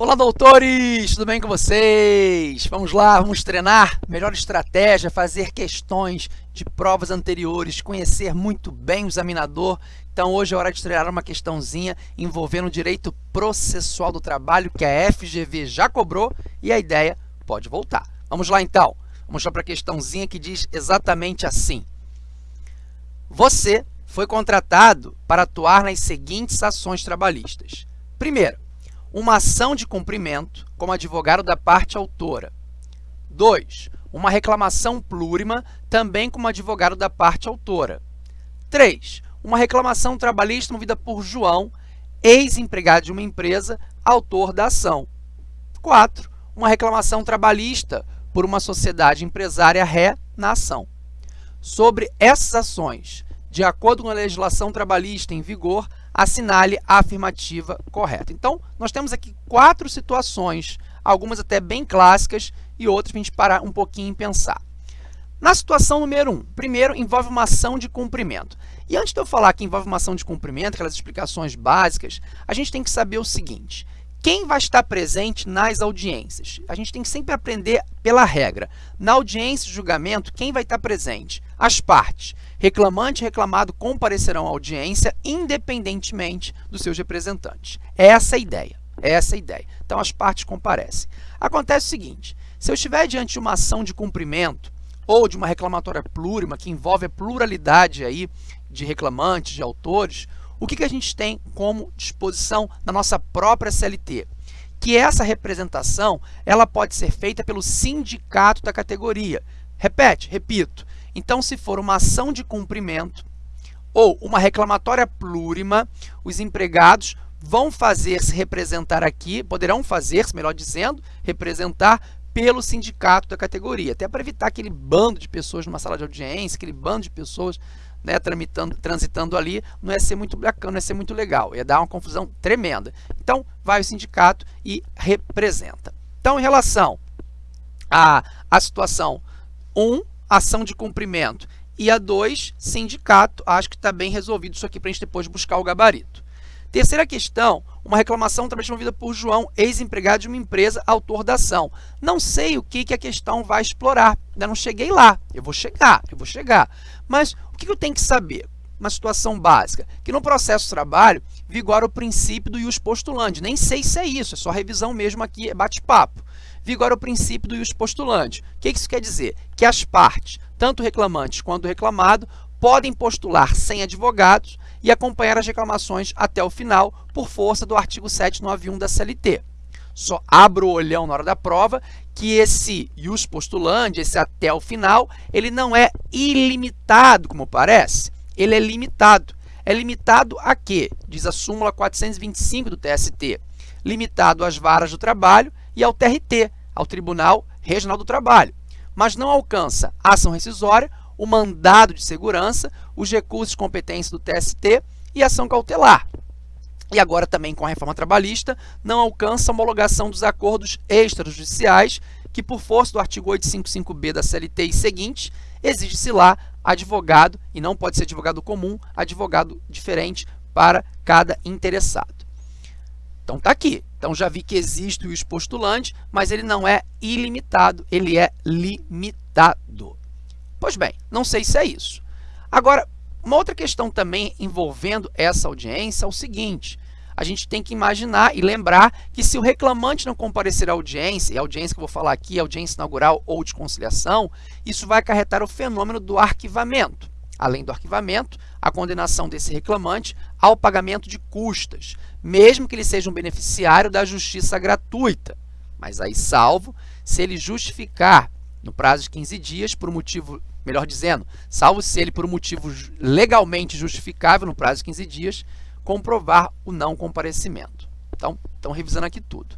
Olá, doutores! Tudo bem com vocês? Vamos lá, vamos treinar melhor estratégia, fazer questões de provas anteriores, conhecer muito bem o examinador. Então, hoje é hora de treinar uma questãozinha envolvendo o direito processual do trabalho que a FGV já cobrou e a ideia pode voltar. Vamos lá, então. Vamos lá para a questãozinha que diz exatamente assim. Você foi contratado para atuar nas seguintes ações trabalhistas. Primeiro, uma ação de cumprimento como advogado da parte autora. 2. Uma reclamação plurima, também como advogado da parte autora. 3. Uma reclamação trabalhista movida por João, ex-empregado de uma empresa, autor da ação. 4. Uma reclamação trabalhista por uma sociedade empresária ré na ação. Sobre essas ações, de acordo com a legislação trabalhista em vigor, assinale a afirmativa correta. Então, nós temos aqui quatro situações, algumas até bem clássicas e outras para a gente parar um pouquinho e pensar. Na situação número 1, um, primeiro envolve uma ação de cumprimento. E antes de eu falar que envolve uma ação de cumprimento, aquelas explicações básicas, a gente tem que saber o seguinte, quem vai estar presente nas audiências? A gente tem que sempre aprender pela regra. Na audiência de julgamento, quem vai estar presente? As partes. Reclamante e reclamado comparecerão à audiência independentemente dos seus representantes. Essa é a ideia. Essa é a ideia. Então, as partes comparecem. Acontece o seguinte, se eu estiver diante de uma ação de cumprimento ou de uma reclamatória plurima, que envolve a pluralidade aí de reclamantes, de autores, o que, que a gente tem como disposição na nossa própria CLT? Que essa representação ela pode ser feita pelo sindicato da categoria. Repete, repito. Então, se for uma ação de cumprimento ou uma reclamatória plurima, os empregados vão fazer-se representar aqui, poderão fazer-se, melhor dizendo, representar pelo sindicato da categoria, até para evitar aquele bando de pessoas numa sala de audiência, aquele bando de pessoas né, tramitando, transitando ali, não ia ser muito bacana, não ia ser muito legal, ia dar uma confusão tremenda. Então, vai o sindicato e representa. Então, em relação à, à situação 1, um, ação de cumprimento, e a 2, sindicato, acho que está bem resolvido isso aqui para a gente depois buscar o gabarito. Terceira questão, uma reclamação também movida por João, ex-empregado de uma empresa, autor da ação. Não sei o que, que a questão vai explorar, ainda não cheguei lá, eu vou chegar, eu vou chegar. Mas o que eu tenho que saber? Uma situação básica, que no processo de trabalho vigora o princípio do ius postulante. Nem sei se é isso, é só revisão mesmo aqui, é bate-papo. Vigora o princípio do ius postulante. O que isso quer dizer? Que as partes, tanto reclamantes quanto reclamado, podem postular sem advogados e acompanhar as reclamações até o final por força do artigo 791 da CLT. Só abro o olhão na hora da prova que esse ius postulante, esse até o final, ele não é ilimitado, como parece, ele é limitado. É limitado a quê? Diz a súmula 425 do TST. Limitado às varas do trabalho e ao TRT, ao Tribunal Regional do Trabalho. Mas não alcança ação rescisória o mandado de segurança, os recursos de competência do TST e ação cautelar. E agora também com a reforma trabalhista, não alcança a homologação dos acordos extrajudiciais, que por força do artigo 855b da CLT e seguinte, exige-se lá advogado, e não pode ser advogado comum, advogado diferente para cada interessado. Então, está aqui. Então, já vi que existe o postulante, mas ele não é ilimitado, ele é limitado. Pois bem, não sei se é isso. Agora, uma outra questão também envolvendo essa audiência é o seguinte, a gente tem que imaginar e lembrar que se o reclamante não comparecer à audiência, e a audiência que eu vou falar aqui é audiência inaugural ou de conciliação, isso vai acarretar o fenômeno do arquivamento. Além do arquivamento, a condenação desse reclamante ao pagamento de custas, mesmo que ele seja um beneficiário da justiça gratuita. Mas aí salvo se ele justificar no prazo de 15 dias por motivo, melhor dizendo, salvo se ele por um motivo legalmente justificável no prazo de 15 dias, comprovar o não comparecimento. Então, estão revisando aqui tudo.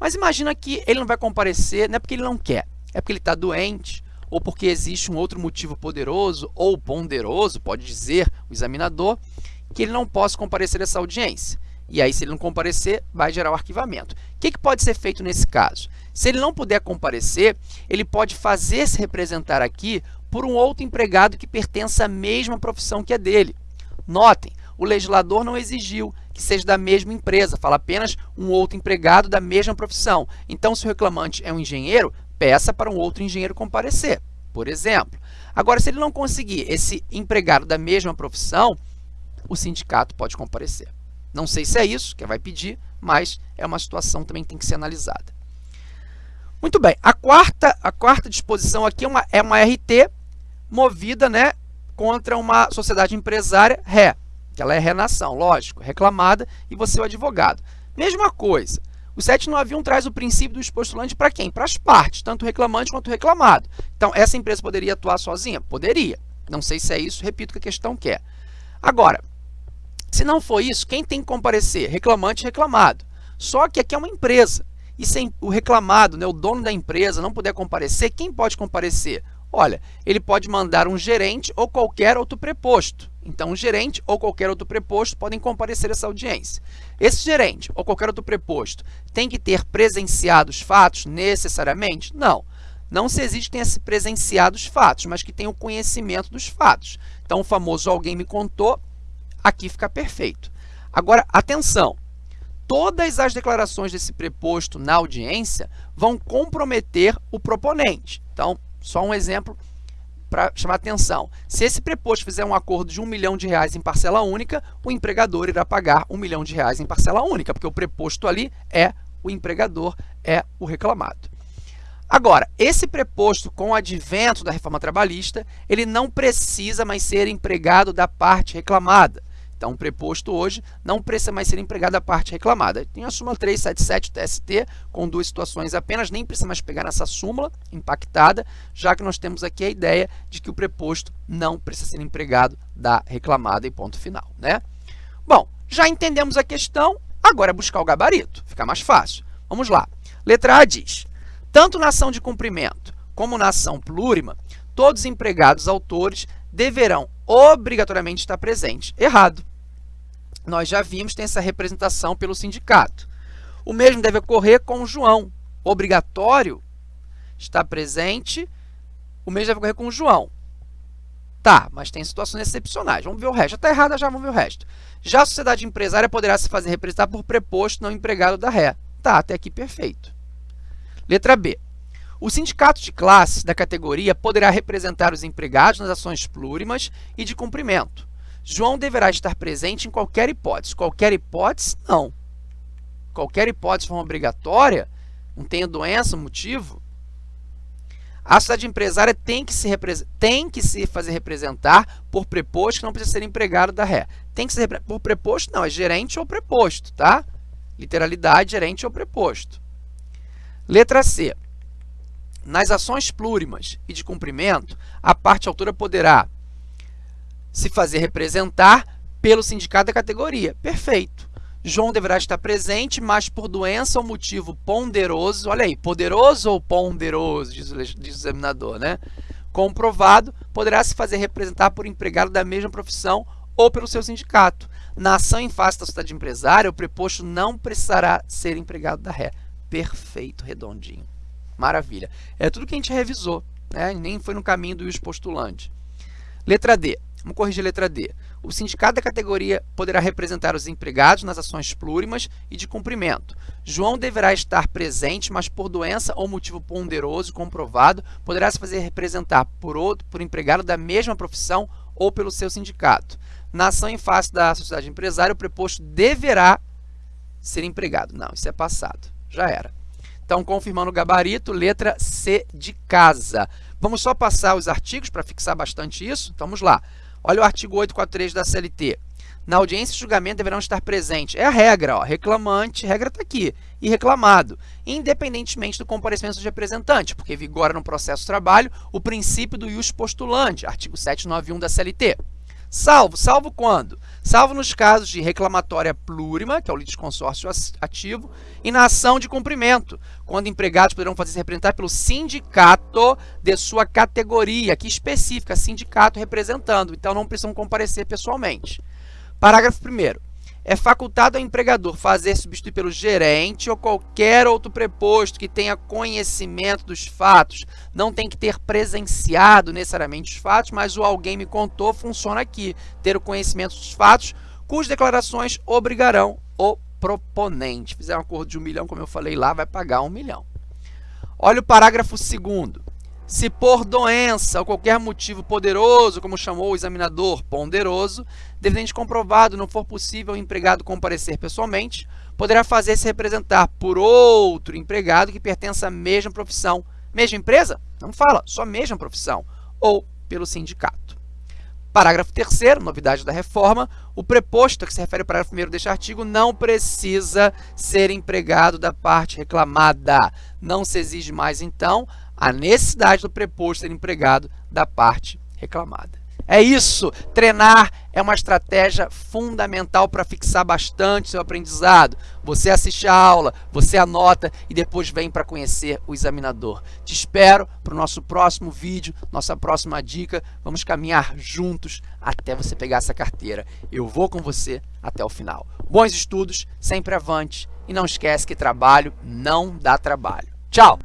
Mas imagina que ele não vai comparecer, não é porque ele não quer, é porque ele está doente, ou porque existe um outro motivo poderoso ou ponderoso, pode dizer o examinador, que ele não possa comparecer a essa audiência. E aí, se ele não comparecer, vai gerar o arquivamento. O que, que pode ser feito nesse caso? Se ele não puder comparecer, ele pode fazer-se representar aqui por um outro empregado que pertença à mesma profissão que a dele. Notem, o legislador não exigiu que seja da mesma empresa, fala apenas um outro empregado da mesma profissão. Então, se o reclamante é um engenheiro, peça para um outro engenheiro comparecer, por exemplo. Agora, se ele não conseguir esse empregado da mesma profissão, o sindicato pode comparecer. Não sei se é isso que vai pedir, mas é uma situação também que tem que ser analisada. Muito bem, a quarta, a quarta disposição aqui é uma, é uma RT movida né, contra uma sociedade empresária ré, que ela é renação, lógico, reclamada, e você é o advogado. Mesma coisa, o 791 traz o princípio do expostulante para quem? Para as partes, tanto reclamante quanto reclamado. Então, essa empresa poderia atuar sozinha? Poderia. Não sei se é isso, repito que a questão quer. Agora, se não for isso, quem tem que comparecer? Reclamante e reclamado. Só que aqui é uma empresa. E se o reclamado, né, o dono da empresa, não puder comparecer, quem pode comparecer? Olha, ele pode mandar um gerente ou qualquer outro preposto. Então, o gerente ou qualquer outro preposto podem comparecer a essa audiência. Esse gerente ou qualquer outro preposto tem que ter presenciado os fatos necessariamente? Não. Não se exige que tenha se presenciado os fatos, mas que tenha o conhecimento dos fatos. Então, o famoso alguém me contou, aqui fica perfeito. Agora, atenção! Todas as declarações desse preposto na audiência vão comprometer o proponente. Então, só um exemplo para chamar atenção. Se esse preposto fizer um acordo de um milhão de reais em parcela única, o empregador irá pagar um milhão de reais em parcela única, porque o preposto ali é o empregador, é o reclamado. Agora, esse preposto com o advento da reforma trabalhista, ele não precisa mais ser empregado da parte reclamada. Então, o preposto hoje não precisa mais ser empregado a parte reclamada. Tem a súmula 377 TST, com duas situações apenas, nem precisa mais pegar nessa súmula impactada, já que nós temos aqui a ideia de que o preposto não precisa ser empregado da reclamada e ponto final. Né? Bom, já entendemos a questão, agora é buscar o gabarito, fica mais fácil. Vamos lá. Letra A diz, tanto na ação de cumprimento como na ação plurima, todos os empregados autores deverão obrigatoriamente estar presentes. Errado nós já vimos, tem essa representação pelo sindicato. O mesmo deve ocorrer com o João. Obrigatório está presente, o mesmo deve ocorrer com o João. Tá, mas tem situações excepcionais. Vamos ver o resto. Está errada já, vamos ver o resto. Já a sociedade empresária poderá se fazer representar por preposto não empregado da ré. Tá, até aqui perfeito. Letra B. O sindicato de classe da categoria poderá representar os empregados nas ações plurimas e de cumprimento. João deverá estar presente em qualquer hipótese. Qualquer hipótese, não. Qualquer hipótese de forma obrigatória, não tem doença, motivo. A sociedade empresária tem que, se tem que se fazer representar por preposto que não precisa ser empregado da ré. Tem que ser por preposto, não, é gerente ou preposto, tá? Literalidade, gerente ou preposto. Letra C. Nas ações plurimas e de cumprimento, a parte autora poderá se fazer representar pelo sindicato da categoria. Perfeito. João deverá estar presente, mas por doença ou motivo ponderoso, olha aí, poderoso ou ponderoso, diz o, examinador, né? Comprovado, poderá se fazer representar por empregado da mesma profissão ou pelo seu sindicato. Na ação em face da sociedade empresária, o preposto não precisará ser empregado da ré. Perfeito, redondinho. Maravilha. É tudo que a gente revisou, né? nem foi no caminho do postulante. Letra D. Vamos corrigir a letra D. O sindicato da categoria poderá representar os empregados nas ações plurimas e de cumprimento. João deverá estar presente, mas por doença ou motivo ponderoso comprovado, poderá se fazer representar por outro, por empregado da mesma profissão ou pelo seu sindicato. Na ação em face da sociedade empresária, o preposto deverá ser empregado. Não, isso é passado. Já era. Então, confirmando o gabarito, letra C de casa. Vamos só passar os artigos para fixar bastante isso? Vamos lá. Olha o artigo 843 da CLT. Na audiência de julgamento deverão estar presentes. É a regra, ó, reclamante, regra está aqui, e reclamado, independentemente do comparecimento do representante, porque vigora no processo de trabalho o princípio do ius postulante, artigo 791 da CLT. Salvo, salvo quando? Salvo nos casos de reclamatória plurima, que é o litisconsórcio ativo, e na ação de cumprimento, quando empregados poderão fazer se representar pelo sindicato de sua categoria, que especifica sindicato representando, então não precisam comparecer pessoalmente. Parágrafo 1 é facultado ao empregador fazer substituir pelo gerente ou qualquer outro preposto que tenha conhecimento dos fatos. Não tem que ter presenciado necessariamente os fatos, mas o alguém me contou funciona aqui. Ter o conhecimento dos fatos cujas declarações obrigarão o proponente. Fizer um acordo de um milhão, como eu falei lá, vai pagar um milhão. Olha o parágrafo segundo. Se por doença ou qualquer motivo poderoso, como chamou o examinador ponderoso, devidamente comprovado, não for possível o empregado comparecer pessoalmente, poderá fazer-se representar por outro empregado que pertença à mesma profissão. Mesma empresa? Não fala, só mesma profissão. Ou pelo sindicato. Parágrafo 3 novidade da reforma, o preposto a que se refere ao parágrafo 1 deste artigo não precisa ser empregado da parte reclamada. Não se exige mais, então, a necessidade do preposto ser empregado da parte reclamada. É isso, treinar é uma estratégia fundamental para fixar bastante seu aprendizado. Você assiste a aula, você anota e depois vem para conhecer o examinador. Te espero para o nosso próximo vídeo, nossa próxima dica. Vamos caminhar juntos até você pegar essa carteira. Eu vou com você até o final. Bons estudos, sempre avante e não esquece que trabalho não dá trabalho. Tchau!